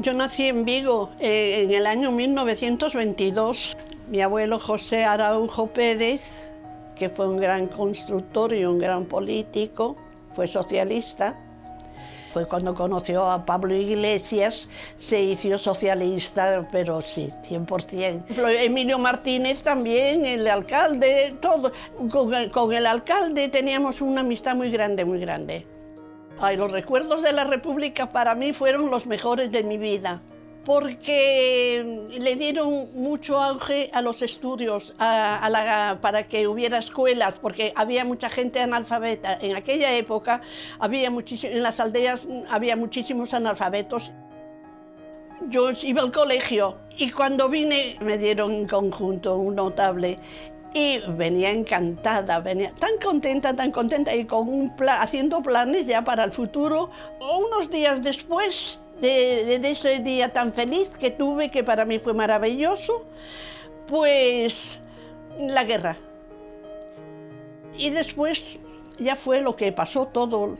Yo nací en Vigo eh, en el año 1922. Mi abuelo José Araujo Pérez, que fue un gran constructor y un gran político, fue socialista. Fue cuando conoció a Pablo Iglesias, se hizo socialista, pero sí, 100%. Emilio Martínez también, el alcalde, todo. Con el, con el alcalde teníamos una amistad muy grande, muy grande. Ay, los recuerdos de la República para mí fueron los mejores de mi vida, porque le dieron mucho auge a los estudios, a, la, para que hubiera escuelas, porque había mucha gente analfabeta. En aquella época, había en las aldeas había muchísimos analfabetos. Yo iba al colegio y cuando vine me dieron un conjunto, un notable, y venía encantada, venía tan contenta, tan contenta y con un plan, haciendo planes ya para el futuro. Unos días después de, de, ese día tan feliz que tuve, que para mí fue maravilloso, pues la guerra. Y después ya fue lo que pasó todo.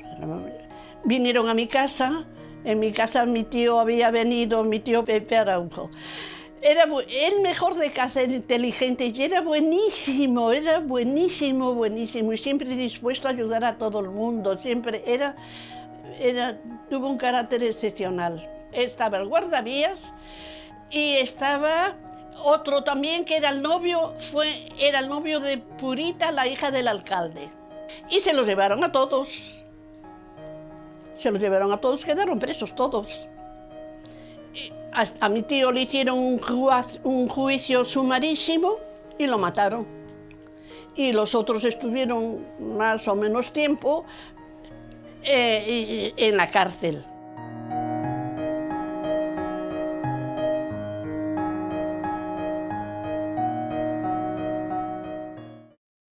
Vinieron a mi casa, en mi casa mi tío había venido, mi tío Pepe Araujo. Era el mejor de casa, era inteligente y era buenísimo, era buenísimo, buenísimo y siempre dispuesto a ayudar a todo el mundo, siempre era, era, tuvo un carácter excepcional. Estaba el guardavías y estaba otro también que era el novio, fue, era el novio de Purita, la hija del alcalde. Y se los llevaron a todos. Se los llevaron a todos, quedaron presos todos. A, mi tío le hicieron un, juicio sumarísimo y lo mataron. Y los otros estuvieron más o menos tiempo eh, en la cárcel.